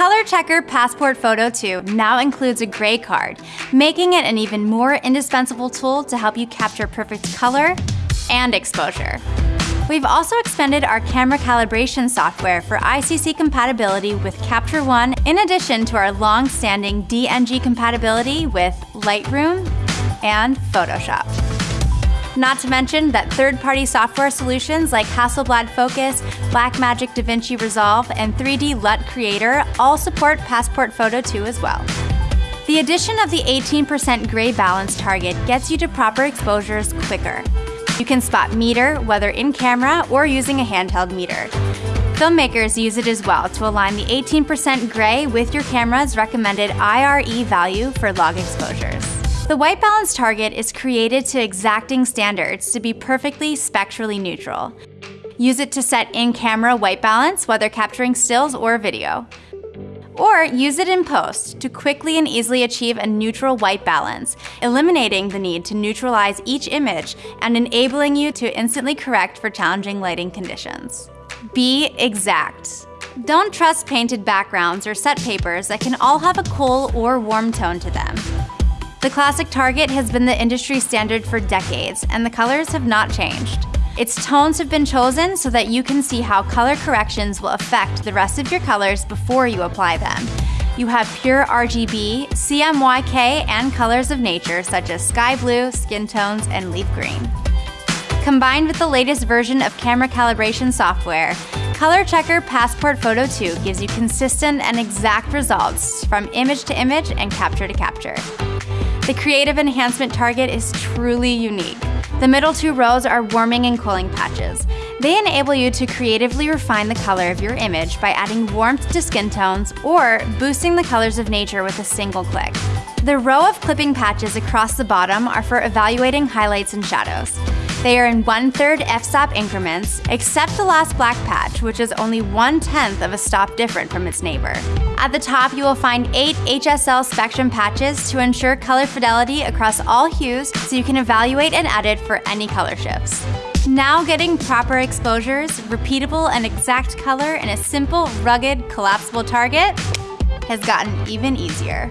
Color Checker Passport Photo 2 now includes a gray card, making it an even more indispensable tool to help you capture perfect color and exposure. We've also expanded our camera calibration software for ICC compatibility with Capture One, in addition to our long-standing DNG compatibility with Lightroom and Photoshop. Not to mention that third-party software solutions like Hasselblad Focus, Blackmagic DaVinci Resolve, and 3D LUT Creator all support Passport Photo 2 as well. The addition of the 18% gray balance target gets you to proper exposures quicker. You can spot meter, whether in camera or using a handheld meter. Filmmakers use it as well to align the 18% gray with your camera's recommended IRE value for log exposures. The white balance target is created to exacting standards to be perfectly spectrally neutral. Use it to set in-camera white balance, whether capturing stills or video. Or use it in post to quickly and easily achieve a neutral white balance, eliminating the need to neutralize each image and enabling you to instantly correct for challenging lighting conditions. Be exact. Don't trust painted backgrounds or set papers that can all have a cool or warm tone to them. The classic Target has been the industry standard for decades, and the colors have not changed. Its tones have been chosen so that you can see how color corrections will affect the rest of your colors before you apply them. You have pure RGB, CMYK, and colors of nature such as sky blue, skin tones, and leaf green. Combined with the latest version of camera calibration software, Color Checker Passport Photo 2 gives you consistent and exact results from image to image and capture to capture. The creative enhancement target is truly unique. The middle two rows are warming and cooling patches. They enable you to creatively refine the color of your image by adding warmth to skin tones or boosting the colors of nature with a single click. The row of clipping patches across the bottom are for evaluating highlights and shadows. They are in one-third f-stop increments, except the last black patch, which is only one-tenth of a stop different from its neighbor. At the top, you will find eight HSL spectrum patches to ensure color fidelity across all hues so you can evaluate and edit for any color shifts. Now getting proper exposures, repeatable and exact color in a simple, rugged, collapsible target has gotten even easier.